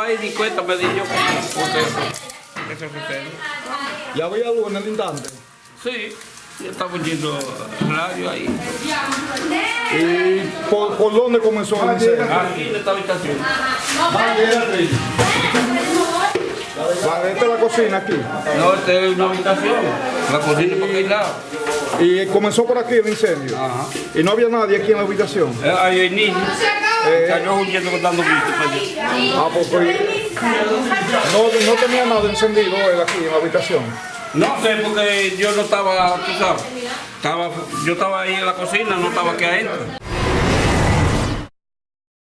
ahí ni cuenta me di yo eso sucede. ¿Ya había luz en el instante? Sí, yo estaba oyendo radio ahí. ¿Y por, por dónde comenzó el incendio? Aquí en esta habitación. Vale, esta es la cocina aquí. No, esta es una habitación. La cocina por aquel lado. Y comenzó por aquí el incendio. Ajá. Y no había nadie aquí en la habitación. Eh, Ahí hay niños. Salió huyendo dando gritos para allá. Ah, pues, pues, no, no tenía nada encendido él aquí en la habitación. No sé, porque yo no estaba, tú sabes, estaba, yo estaba ahí en la cocina, no estaba aquí adentro.